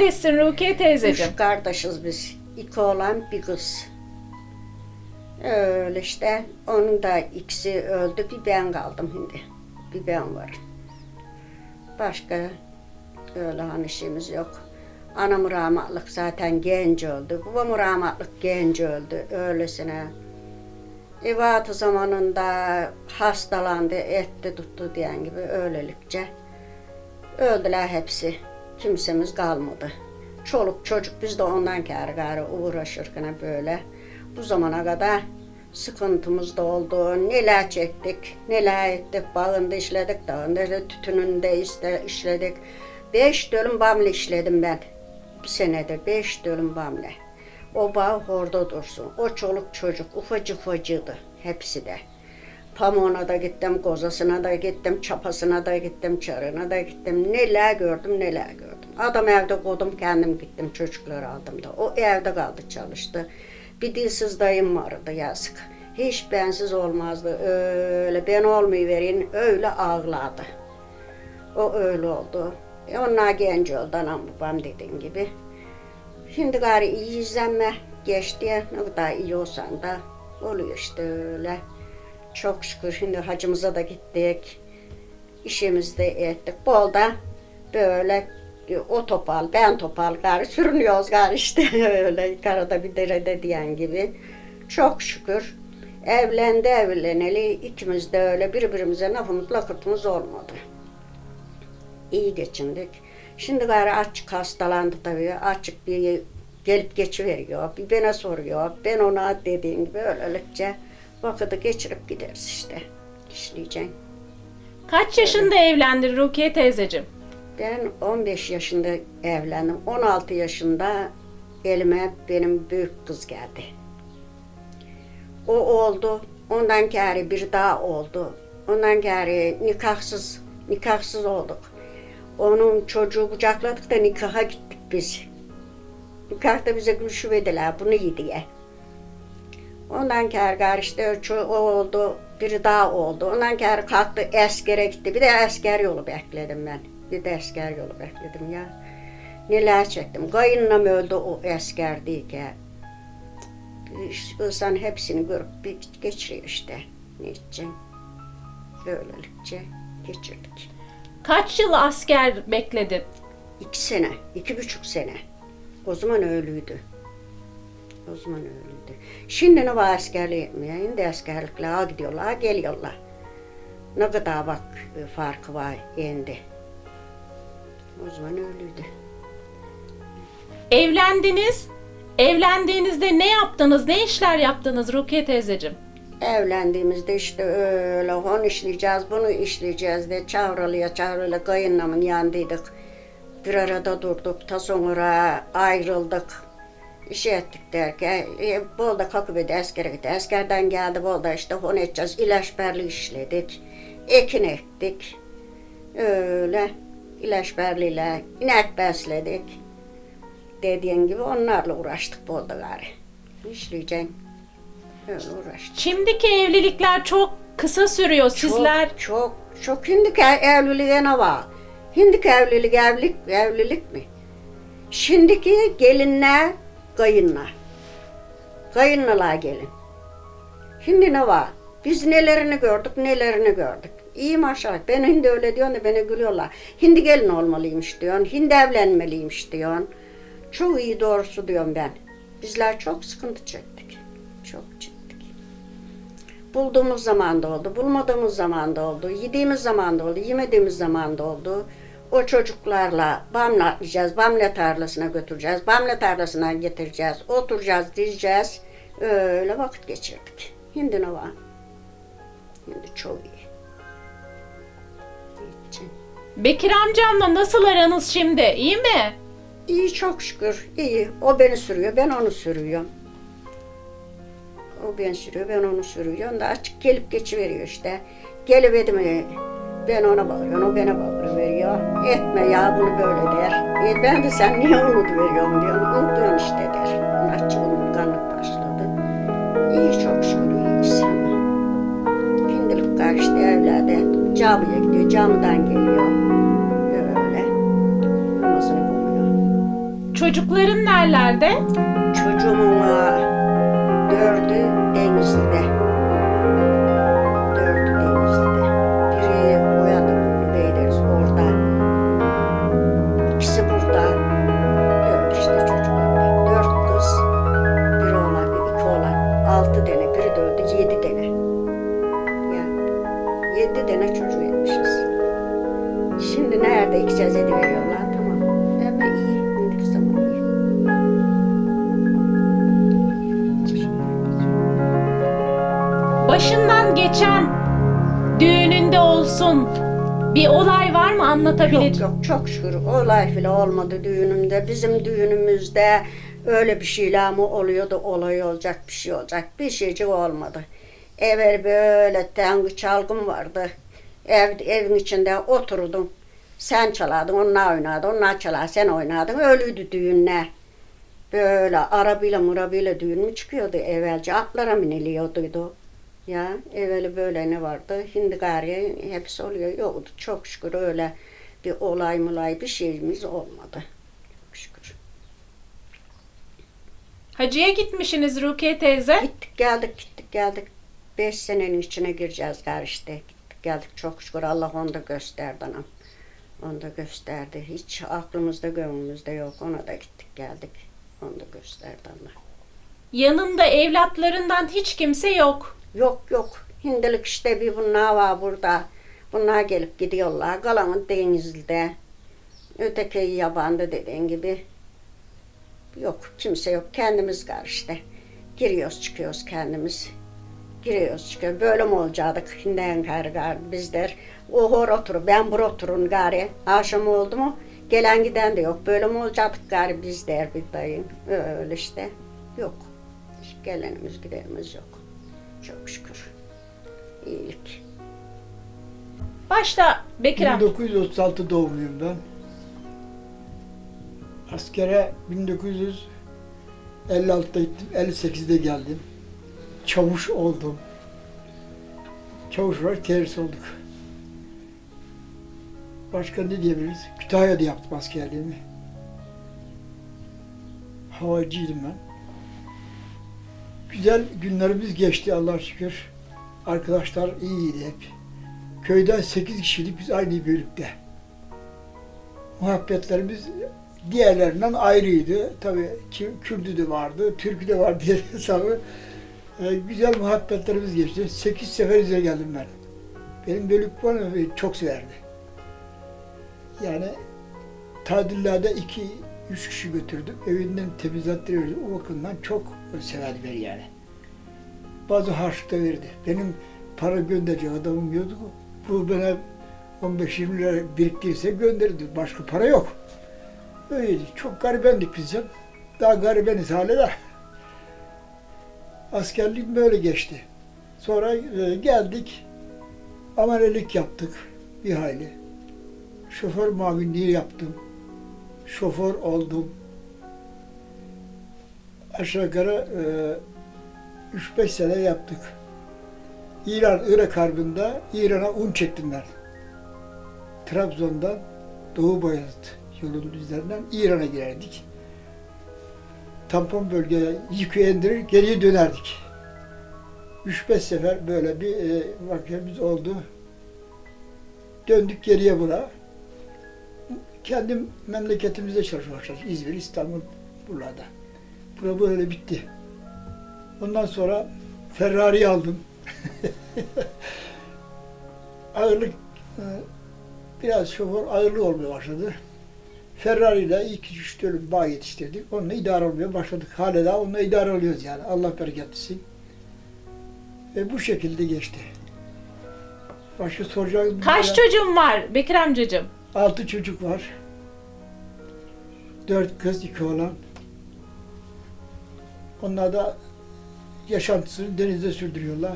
kardeşsin Rukiye teyzeciğim? Üç kardeşiz biz. İki oğlan bir kız. Öyle işte. Onun da ikisi öldü. Bir ben kaldım şimdi. Bir ben var. Başka öyle hani şeyimiz yok. Anam rahmatlık zaten genç öldü. Babam rahmatlık genç öldü. Öylesine. İvatı zamanında hastalandı, etti tuttu diyen gibi öylelikçe. Öldüler hepsi. Kimsemiz kalmadı. Çoluk çocuk biz de ondan kârı gari uğraşırken böyle. Bu zamana kadar sıkıntımız da oldu. Neler çektik, neler ettik. Bağında işledik, dağında da tütününde iste, işledik. Beş dönüm bamle işledim ben. Bir senedir beş dönüm bamle. O bağ orada dursun. O çoluk çocuk ufacık ufacıydı hepsi de. Pamuğuna da gittim, kozasına da gittim, çapasına da gittim, çarına da gittim. Neler gördüm, neler gördüm. Adam evde koydum, kendim gittim, çocukları aldım da. O evde kaldı, çalıştı. Bir dilsiz dayım vardı yazık. Hiç bensiz olmazdı. Öyle ben olmayıverin, öyle ağladı. O öyle oldu. E onlar genç oldu, anam babam dediğin gibi. Şimdi gari iyi izlenme geçti. Ne kadar iyi olsan da oluyor işte öyle. Çok şükür şimdi hacımıza da gittik. İşimizi de ettik. Bolda böyle o topal, ben topal gari sürünüyoruz gari işte öyle karada bir derede diyen gibi. Çok şükür evlendi evleneli ikimiz de öyle birbirimize lafımız lakırtımız olmadı. İyi geçindik. Şimdi gari açık hastalandı tabii. Açık bir gelip geçiveriyor. Bir bana soruyor. Ben ona dediğim gibi öylelikçe vakiti geçirip gideriz işte. İşleyeceğim. Kaç yaşında evlendin Rukiye teyzeciğim? Ben 15 yaşında evlendim. 16 yaşında elime benim büyük kız geldi. O oldu. Ondan geri bir daha oldu. Ondan geri nikahsız, nikahsız olduk. Onun çocuğu kucakladık da nikaha gittik biz. Nikahta bize gülüşü verdiler bunu iyi diye. Ondan kere gari işte o oldu, biri daha oldu. Ondan kere kalktı askere gitti. Bir de asker yolu bekledim ben. Bir asker yolu bekledim ya. Neler çektim. Kayınlam öldü o. İşte insan hepsini görüp bir geçiriyor işte. Ne edeceğim? Böylelikçe geçirdik. Kaç yıl asker bekledin? İki sene, iki buçuk sene. O zaman öyleydi. O zaman öyleydi. Şimdi ne var askerliği yapmıyor. Şimdi askerlikle gidiyorlar, geliyorlar. Ne kadar bak e, farkı var şimdi. O zaman öyleydi. Evlendiniz. Evlendiğinizde ne yaptınız? Ne işler yaptınız Rukiye teyzeciğim? Evlendiğimizde işte öyle onu işleyeceğiz, bunu işleyeceğiz de çavralıya çavralıya kayınlamın yanındaydık. Bir arada durduk, ta sonra ayrıldık. İş ettik derken, e, Bolda kalkıp bir de askere gitti. Askerden geldi Bolda işte onu edeceğiz, ilaçberli işledik. Ekin ektik. Öyle ilaçberliyle inek besledik. Dediğin gibi onlarla uğraştık Bolda gari. İşleyeceğim. Öyle uğraştık. Şimdiki evlilikler çok kısa sürüyor. Sizler Çok, çok, çok hindiki evliliğe ne var? Hindiki evlilik, evlilik, evlilik mi? Şimdiki gelinler, kayınlar. Kayınlılar gelin. Şimdi ne var? Biz nelerini gördük, nelerini gördük. İyi maşallah. Ben hindi öyle diyorsun da bana gülüyorlar. Hindi gelin olmalıymış diyorsun. Hindi evlenmeliymiş diyorsun. Çok iyi doğrusu diyorum ben. Bizler çok sıkıntı çektik. Çok çektik. Bulduğumuz zaman da oldu, bulmadığımız zaman da oldu, yediğimiz zaman da oldu, yemediğimiz zaman da oldu. O çocuklarla bamle atlayacağız, bamle tarlasına götüreceğiz, bamle tarlasına getireceğiz, oturacağız, diyeceğiz. Öyle vakit geçirdik. Şimdi ne var? Şimdi çok. İyi, Bekir amcamla nasıl aranız şimdi? İyi mi? İyi çok şükür, iyi. O beni sürüyor, ben onu sürüyorum. O beni sürüyor, ben onu sürüyorum da açık gelip geçiveriyor işte. Geliverdi mi ben ona bağırıyorum, o bana bağırıveriyor. Etme ya bunu böyle der. E ben de sen niye unutuveriyorsun diyorum. Unutuyorsun işte der. Açık unutkanlık başladı. İyi çok şükür iyiyiz. Şimdilik karşıda evlerde camiye gidiyor, camiden geliyor. Çocukların nerelerde? Çocuğumun aa, dördü Denizli'de. Yok çok şükür olay bile olmadı düğünümde. Bizim düğünümüzde öyle bir şeyler mi oluyordu olay olacak bir şey olacak bir şeycik olmadı. Evvel böyle tengü çalgım vardı. Ev, evin içinde oturdum. Sen çalardın, onlar oynardı, onlar çalar, sen oynardın. Öyleydi düğünler. Böyle arabayla murabayla düğün mü çıkıyordu evvelce? Atlara biniliyordu. Ya evveli böyle ne vardı? Şimdi gari hepsi oluyor. Yoktu çok şükür öyle bir olay mulay bir şeyimiz olmadı. Çok şükür. Hacıya gitmişsiniz Rukiye teyze. Gittik geldik gittik geldik. Beş senenin içine gireceğiz gari işte. Gittik geldik çok şükür Allah onu da gösterdi anam. Onu da gösterdi. Hiç aklımızda gönlümüzde yok. Ona da gittik geldik. Onu da gösterdi Allah. Yanında evlatlarından hiç kimse yok. Yok yok. Hindilik işte bir bunlar var burada. Bunlar gelip gidiyorlar. Kalanı denizde. Öteki yabanda dediğin gibi. Yok kimse yok. Kendimiz var işte. Giriyoruz çıkıyoruz kendimiz. Giriyoruz çıkıyoruz. Böyle mi olacaktık? Hinden gayrı gayrı bizler. O hor oturur. Ben bur oturun gari. Akşam oldu mu? Gelen giden de yok. Böyle mi olacaktık gari biz der bir dayım. Öyle işte. Yok. Gelenimiz gidenimiz yok. Çok şükür. İyilik. Başta Bekir amca. 1936 doğumluyum ben. Askere 1956'da gittim, 58'de geldim. Çavuş oldum. Çavuş olarak terhis olduk. Başka ne diyebiliriz? Kütahya'da yaptım askerliğimi. Havacıydım ben. Güzel günlerimiz geçti Allah'a şükür. Arkadaşlar iyiydi hep. Köyden 8 kişilik biz aynı bölükte. Muhabbetlerimiz diğerlerinden ayrıydı. Tabii ki Kürdü de vardı, Türkü de vardı diye hesabı. Ee, güzel muhabbetlerimiz geçti. 8 sefer izle geldim ben. Benim bölük bana çok severdi. Yani tadillerde iki, üç kişi götürdüm. Evinden temizlettirirdi. O bakımdan çok severdi beni yani. Bazı harçlık da verdi. Benim para gönderecek adamım yoktu. Bu bana 15-20 lira biriktirirse gönderirdi. Başka para yok. Öyleydi. Çok garibendik biz ya. Daha garibeniz hala da. Askerliğim böyle geçti. Sonra e, geldik. Amelelik yaptık bir hayli. Şoför muavinliği yaptım. Şoför oldum. Aşağı yukarı e, 3-5 sene yaptık. İran-Irak Harbi'nde İran'a un çektim ben. Trabzon'dan Doğu Bayezid yolunun üzerinden İran'a girerdik. Tampon bölgeye yükü indirir, geriye dönerdik. 3-5 sefer böyle bir e, vakfemiz oldu. Döndük geriye bura. Kendim memleketimizde çalışmaya. İzmir, İstanbul, buralarda. Bura böyle bitti. Ondan sonra Ferrari aldım. ağırlık e, biraz şoför ağırlığı olmaya başladı. Ferrari ile ilk üç dönüm bağ yetiştirdik. Onunla idare olmaya başladık. Hala daha onunla idare oluyoruz yani. Allah bereket versin. Ve bu şekilde geçti. Başka soracağınız Kaç çocuğun var Bekir amcacığım? Altı çocuk var. Dört kız, iki oğlan. Onlar da yaşantısını denizde sürdürüyorlar.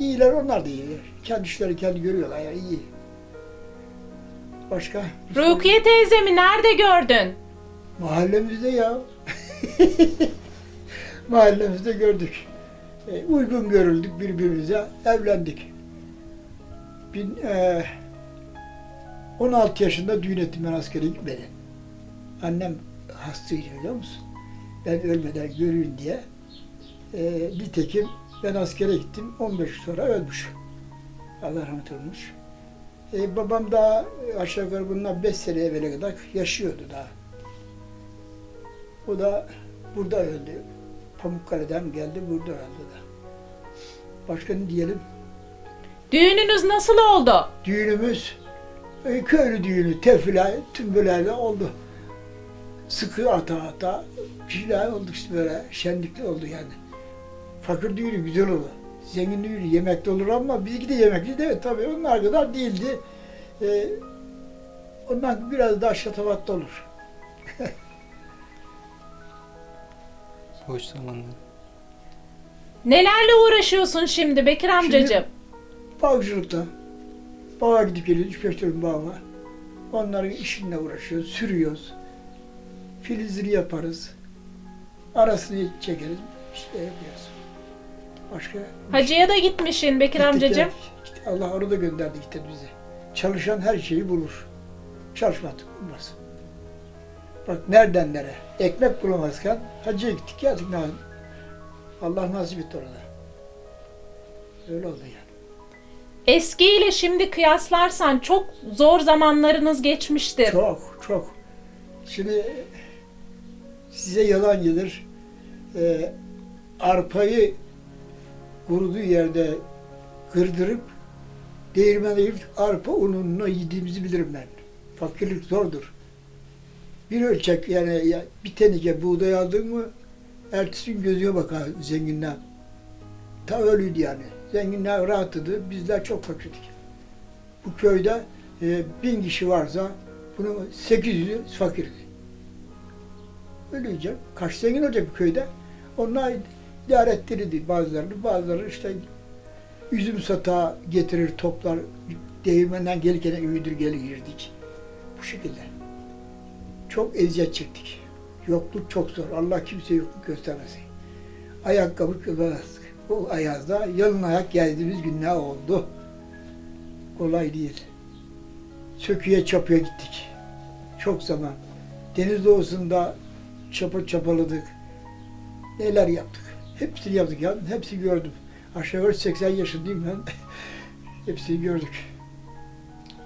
İyiler onlar da iyi. Kendi işleri kendi görüyorlar ya iyi. Başka? Rukiye teyzemi nerede gördün? Mahallemizde ya. Mahallemizde gördük. E, uygun görüldük birbirimize, evlendik. Bin, e, 16 yaşında düğün ettim ben askere gitmeden. Annem hastaydı biliyor musun? Ben ölmeden göreyim diye. Ee, nitekim ben askere gittim. 15 yıl sonra ölmüş. Allah rahmet olmuş. Ee, babam daha aşağı yukarı bundan 5 sene evvele kadar yaşıyordu daha. O da burada öldü. Pamukkale'den geldi, burada öldü da. Başka ne diyelim? Düğününüz nasıl oldu? Düğünümüz e, köylü düğünü, tefila, tüm böyle oldu. Sıkı ata ata bir şeyler oldu işte böyle şenlikli oldu yani. Fakir düğünü güzel oldu. Zengin düğünü yemekli olur ama bizimki de yemekli de tabii onlar kadar değildi. E, ondan biraz daha şatafatlı olur. Boş zamanlar. Nelerle uğraşıyorsun şimdi Bekir amcacığım? Bağcılıkta. Bağa gidip geliyoruz, üç beş dönüm bağ var. Onların işinle uğraşıyoruz, sürüyoruz. Filizini yaparız. Arasını çekeriz, işte yapıyoruz. Başka? Hacıya da gitmişsin Bekir Gittik amcacığım. İşte Allah orada gönderdi işte bizi. Çalışan her şeyi bulur. Çalışmadık bulmaz. Bak nereden nereye? Ekmek bulamazken hacıya gittik geldik. Allah nasip etti orada. Öyle oldu yani. Eski ile şimdi kıyaslarsan çok zor zamanlarınız geçmiştir. Çok, çok. Şimdi size yalan gelir. Ee, arpayı kuruduğu yerde kırdırıp değirmene girip arpa ununu yediğimizi bilirim ben. Fakirlik zordur. Bir ölçek yani ya, bir tenike buğday aldın mı ertesi gün bakar zenginler. Ta öyleydi yani. Zenginler rahatladı, bizler çok fakirdik. Bu köyde e, bin kişi varsa bunun 800'ü fakirdi. Öyle diyeceğim. Kaç zengin olacak bu köyde? Onlar idare ettirirdi bazılarını. Bazıları işte üzüm satağı getirir, toplar. Değirmenden gelirken üyüdür gelirdik. Bu şekilde. Çok eziyet çektik. Yokluk çok zor. Allah kimseye yokluk göstermesin. Ayakkabı kılamazdık. O ayazda yalın ayak geldiğimiz günler oldu. Kolay değil. Söküye çapıya gittik. Çok zaman. Deniz doğusunda çapa çapaladık. Neler yaptık. Hepsini yaptık ya. Hepsini gördüm. Aşağı yukarı 80 yaşındayım ben. Hepsini gördük.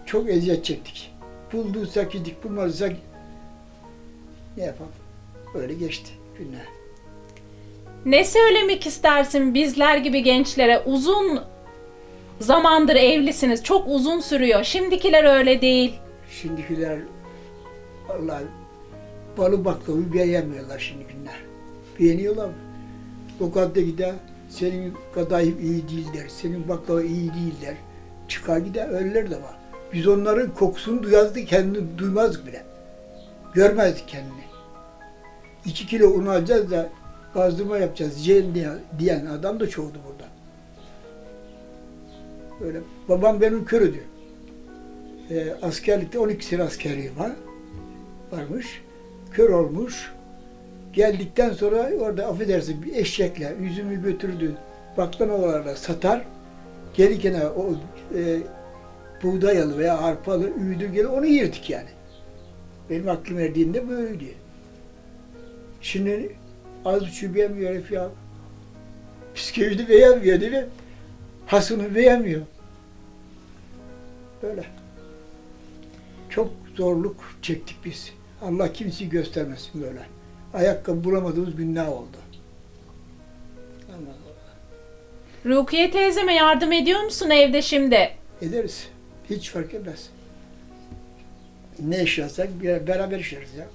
Çok eziyet çektik. Bulduysak yedik, bulmadıysak ne yapalım? Öyle geçti günler. Ne söylemek istersin bizler gibi gençlere? Uzun zamandır evlisiniz. Çok uzun sürüyor. Şimdikiler öyle değil. Şimdikiler vallahi balı baklavayı beğenmiyorlar şimdi günler. Beğeniyorlar mı? Lokantada gider, senin kadayıf iyi değil der, senin baklava iyi değil der. Çıkar gider, öyleler de var. Biz onların kokusunu duyazdık, kendini duymazdık bile. Görmezdik kendini. İki kilo un alacağız da gazdırma yapacağız diyen, diyen adam da çoğdu burada. Öyle. Babam benim körüdü e, askerlikte 12 sene askerliği var. Varmış. Kör olmuş. Geldikten sonra orada affedersin bir eşekle üzümü götürdü. Baklavalarla satar. Gelirken o e, buğday alı veya arpalı üydü gelir onu yirdik yani. Benim aklım erdiğinde böyleydi. Şimdi az buçuk beğenmiyor herif ya. Psikolojide beğenmiyor değil mi? Hasını beğenmiyor. Böyle. Çok zorluk çektik biz. Allah kimseyi göstermesin böyle. Ayakkabı bulamadığımız günler oldu. Rukiye teyzeme yardım ediyor musun evde şimdi? Ederiz. Hiç fark etmez. Ne iş yapsak beraber işleriz ya.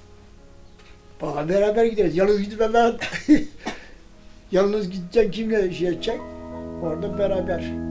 Bana beraber gideriz. Yalnız gitmem ben. Yalnız gideceksin kimle iş yapacak? Orada beraber.